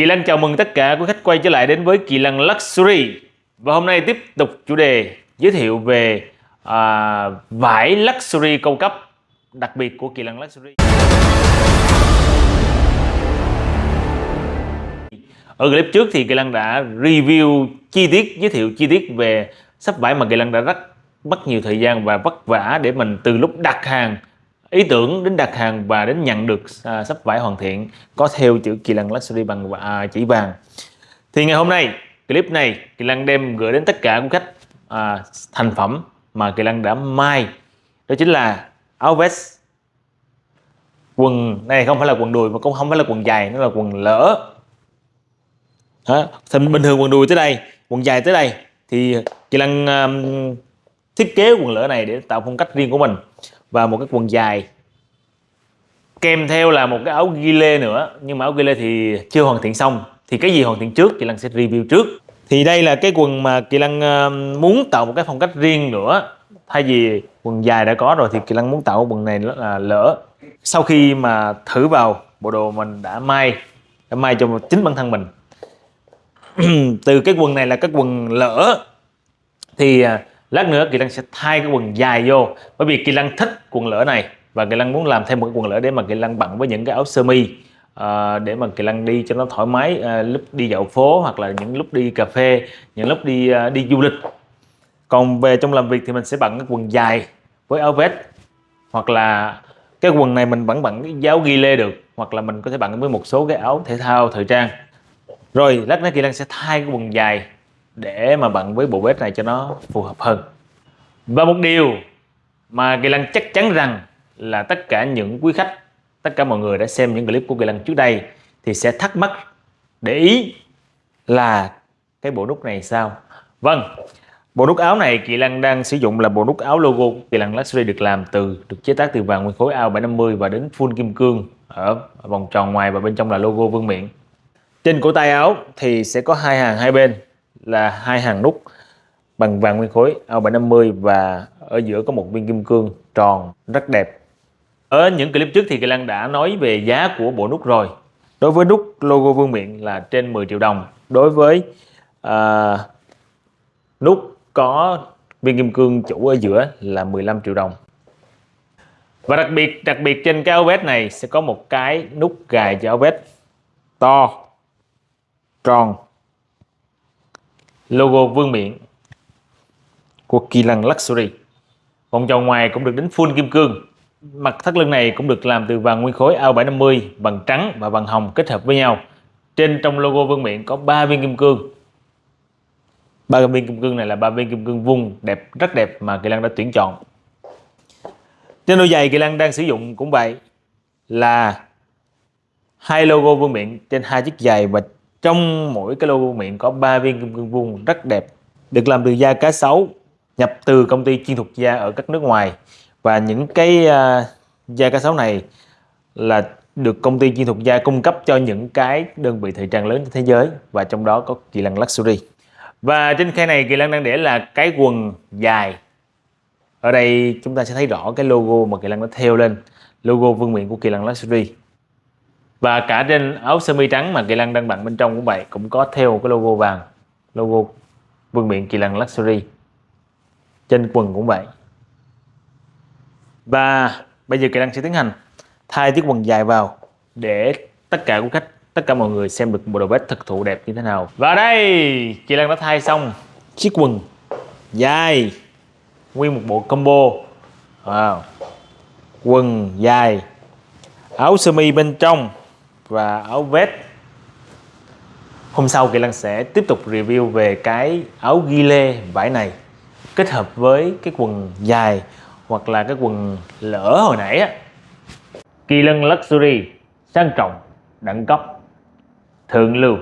Kỳ Lăng chào mừng tất cả quý khách quay trở lại đến với Kỳ Lăng Luxury. Và hôm nay tiếp tục chủ đề giới thiệu về à, vải Luxury cao cấp đặc biệt của Kỳ Lăng Luxury. Ở clip trước thì Kỳ Lăng đã review chi tiết, giới thiệu chi tiết về sắp vải mà Kỳ Lăng đã rất mất nhiều thời gian và vất vả để mình từ lúc đặt hàng ý tưởng đến đặt hàng và đến nhận được à, sắp vải hoàn thiện có theo chữ Kỳ Lân Luxury bằng à, chỉ vàng. Thì ngày hôm nay clip này Kỳ Lân đem gửi đến tất cả quý khách à, thành phẩm mà Kỳ Lân đã may. Đó chính là áo vest. Quần này không phải là quần đùi mà cũng không phải là quần dài nó là quần lỡ. Đó. thì bình thường quần đùi tới đây quần dài tới đây. Thì Kỳ Lân um, thiết kế quần lỡ này để tạo phong cách riêng của mình và một cái quần dài. Kèm theo là một cái áo ghi lê nữa, nhưng mà áo ghi lê thì chưa hoàn thiện xong. Thì cái gì hoàn thiện trước chị Lăng sẽ review trước. Thì đây là cái quần mà Kỳ Lăng muốn tạo một cái phong cách riêng nữa. Thay vì quần dài đã có rồi thì Kỳ Lăng muốn tạo quần này là lỡ. Sau khi mà thử vào bộ đồ mình đã may đã may cho chính bản thân mình. Từ cái quần này là cái quần lỡ. Thì à, lát nữa Kỳ Lăng sẽ thay cái quần dài vô bởi vì Kỳ Lăng thích quần lỡ này và Kỳ Lăng muốn làm thêm một cái quần lỡ để mà Kỳ Lăng bận với những cái áo sơ mi à, để mà Kỳ Lăng đi cho nó thoải mái à, lúc đi dạo phố hoặc là những lúc đi cà phê những lúc đi à, đi du lịch. Còn về trong làm việc thì mình sẽ bận cái quần dài với áo vest hoặc là cái quần này mình vẫn bận cái giáo ghi lê được hoặc là mình có thể bận với một số cái áo thể thao thời trang. Rồi lát nữa Kỳ Lăng sẽ thay cái quần dài để mà bận với bộ vest này cho nó phù hợp hơn. Và một điều mà Kỳ Lăng chắc chắn rằng là tất cả những quý khách, tất cả mọi người đã xem những clip của Kỳ Lăng trước đây thì sẽ thắc mắc, để ý là cái bộ nút này sao? Vâng Bộ nút áo này Kỳ Lăng đang sử dụng là bộ nút áo logo Kỳ Lăng Luxury được làm từ, được chế tác từ vàng nguyên khối AO750 và đến full kim cương ở vòng tròn ngoài và bên trong là logo vương miện. Trên cổ tay áo thì sẽ có hai hàng hai bên là hai hàng nút bằng vàng nguyên khối AO750 và ở giữa có một viên kim cương tròn rất đẹp. Ở những clip trước thì Kỳ Lan đã nói về giá của bộ nút rồi. Đối với nút logo vương miện là trên 10 triệu đồng. Đối với à, nút có viên kim cương chủ ở giữa là 15 triệu đồng. Và đặc biệt đặc biệt trên cái áo vest này sẽ có một cái nút gài cho áo vest to, tròn logo vương miện của Kỳ Lăng Luxury. Vòng tròn ngoài cũng được đính full kim cương. Mặt thắt lưng này cũng được làm từ vàng nguyên khối AO750 bằng trắng và vàng hồng kết hợp với nhau. Trên trong logo vương miện có 3 viên kim cương. Ba viên kim cương này là ba viên kim cương vuông đẹp, rất đẹp mà Kỳ Lăng đã tuyển chọn. Trên đôi giày Kỳ Lăng đang sử dụng cũng vậy là hai logo vương miện trên hai chiếc giày và trong mỗi cái logo miệng có 3 viên kim cương vuông rất đẹp được làm từ da cá sấu nhập từ công ty chuyên thuộc da ở các nước ngoài. Và những cái uh, da cá sấu này là được công ty chuyên thuộc da cung cấp cho những cái đơn vị thời trang lớn trên thế giới và trong đó có Kỳ Lân Luxury. Và trên khay này Kỳ Lân đang để là cái quần dài. Ở đây chúng ta sẽ thấy rõ cái logo mà Kỳ Lân nó theo lên logo vương miện của Kỳ Lân Luxury và cả trên áo sơ mi trắng mà Kỳ Lăng đang bận bên trong cũng vậy, cũng có theo cái logo vàng, logo vương miện Kỳ Lăng Luxury. Trên quần cũng vậy. Và bây giờ Kỳ Lăng sẽ tiến hành thay chiếc quần dài vào để tất cả quý khách, tất cả mọi người xem được bộ đồ vest thực thụ đẹp như thế nào. Và đây, Kỳ Lăng đã thay xong chiếc quần dài, nguyên một bộ combo. Wow. quần dài, áo sơ mi bên trong và áo vest Hôm sau Kỳ Lăng sẽ tiếp tục review về cái áo ghi lê vải này kết hợp với cái quần dài hoặc là cái quần lỡ hồi nãy á. Kỳ Lân Luxury sang trọng, đẳng cấp, thượng lưu